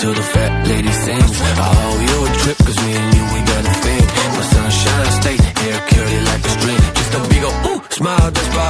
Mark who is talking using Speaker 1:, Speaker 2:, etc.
Speaker 1: till the fat lady sings. I owe you a trip, cause me and you, we got a thing. My sunshine state, hair curly like a string. Just a big ol' ooh, smile, that's why